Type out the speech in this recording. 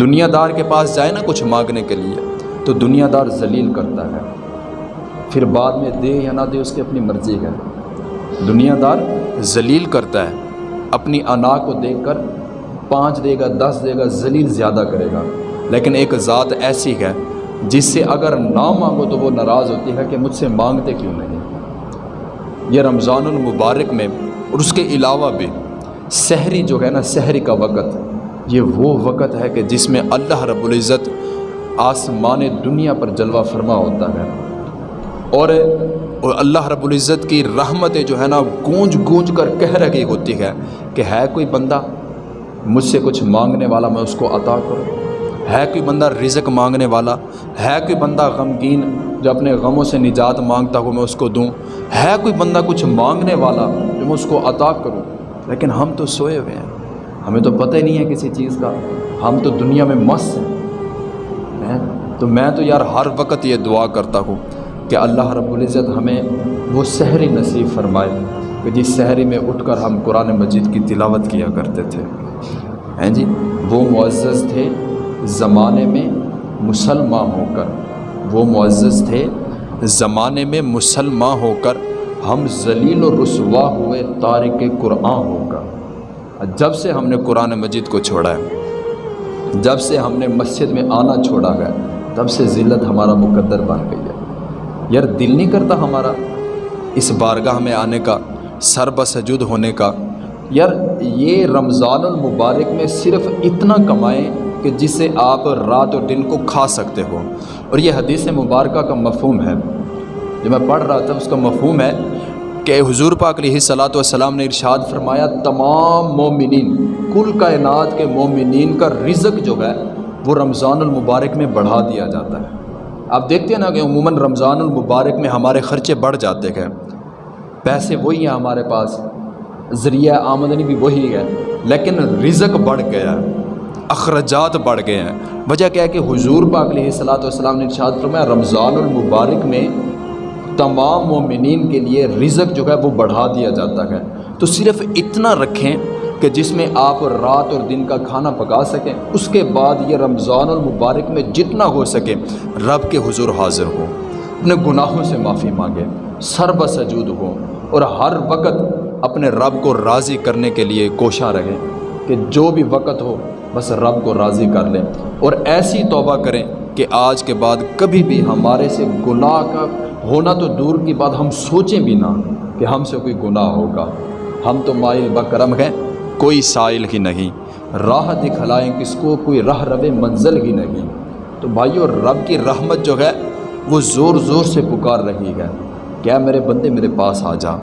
دنیا دار کے پاس جائے نا کچھ مانگنے کے لیے، تو دنیا دار ذلیل کرتا ہے۔ پھر بعد میں دے یا نہ دے، اس کی اپنی مرضی ہے۔ دنیا دار ذلیل کرتا ہے۔ اپنی انا کو دیکھ کر پانچ دے گا، دس دے گا، ذلیل زیادہ کرے گا۔ لیکن ایک ذات ایسی ہے جس سے اگر نہ مانگو تو وہ ناراض ہوتی ہے کہ مجھ سے مانگتے کیوں نہیں۔ یہ رمضان المبارک میں، اور اس کے علاوہ بھی، سحری جو ہے نا، سحری کا وقت۔ یہ وہ وقت ہے کہ جس میں اللہ رب العزت آسمان دنیا پر جلوہ فرما ہوتا ہے۔ اور اور اللہ رب العزت کی رحمتیں جو ہے نا، گونج گونج کر کہہ رہی ہوتی ہے، کہ ہے کوئی بندہ مجھ سے کچھ مانگنے والا میں اس کو عطا کروں۔ ہے کوئی بندہ رزق مانگنے والا، ہے کوئی بندہ غمگین جو اپنے غموں سے نجات مانگتا ہو میں اس کو دوں۔ ہے کوئی بندہ کچھ مانگنے والا جو میں اس کو عطا کروں۔ لیکن ہم تو سوئے ہوئے ہیں۔ ہمیں تو پتہ ہی نہیں ہے کسی چیز کا۔ ہم تو دنیا میں مست ہیں۔ تو میں تو یار ہر وقت یہ دعا کرتا ہوں کہ اللہ رب العزت ہمیں وہ سحری نصیب فرمائے کہ جس سحری میں اٹھ کر ہم قرآن مجید کی تلاوت کیا کرتے تھے۔ ہیں جی؟ وہ معزز تھے زمانے میں مسلمان ہو کر۔ وہ معزز تھے زمانے میں مسلمان ہو کر۔ ہم ذلیل و رسوا ہوئے تارک قرآن ہو کر۔ جب سے ہم نے قرآن مجید کو چھوڑا ہے، جب سے ہم نے مسجد میں آنا چھوڑا ہے، تب سے ذلت ہمارا مقدر بن گئی ہے۔ یار دل نہیں کرتا ہمارا اس بارگاہ میں آنے کا، سر بسجود ہونے کا۔ یار یہ رمضان المبارک میں صرف اتنا کمائیں کہ جسے آپ رات اور دن کو کھا سکتے ہو۔ اور یہ حدیث مبارکہ کا مفہوم ہے۔ جو میں پڑھ رہا تھا، اس کا مفہوم ہے کہ حضور پاک علیہ صلاۃ والسلام نے ارشاد فرمایا، تمام مومنین، کل کائنات کے مومنین کا رزق جو ہے، وہ رمضان المبارک میں بڑھا دیا جاتا ہے۔ آپ دیکھتے ہیں نا کہ عموماً رمضان المبارک میں ہمارے خرچے بڑھ جاتے ہیں۔ پیسے وہی ہیں ہمارے پاس، ذریعہ آمدنی بھی وہی ہے، لیکن رزق بڑھ گیا ہے، اخراجات بڑھ گئے ہیں۔ وجہ کیا ہے کہ حضور پاک علیہ صلاۃ والسلام نے ارشاد فرمایا، رمضان المبارک میں تمام مومنین کے لیے رزق جو ہے وہ بڑھا دیا جاتا ہے۔ تو صرف اتنا رکھیں کہ جس میں آپ رات اور دن کا کھانا پکا سکیں، اس کے بعد یہ رمضان المبارک میں جتنا ہو سکے رب کے حضور حاضر ہو اپنے گناہوں سے معافی مانگے سر بسجود ہو اور ہر وقت اپنے رب کو راضی کرنے کے لیے کوشاں رہیں کہ جو بھی وقت ہو، بس رب کو راضی کر لیں۔ اور ایسی توبہ کریں کہ آج کے بعد کبھی بھی ہمارے سے گناہ کا ہونا تو دور کی بات ہم سوچیں بھی نہ کہ ہم سے کوئی گناہ ہوگا۔ ہم تو مائل بکرم ہیں، کوئی سائل ہی نہیں۔ راہ دکھلائیں کس کو، کوئی راہ رب منزل ہی نہیں۔ تو بھائیو، رب کی رحمت جو ہے، وہ زور زور سے پکار رہی ہے۔ کیا میرے بندے میرے پاس آ جا؟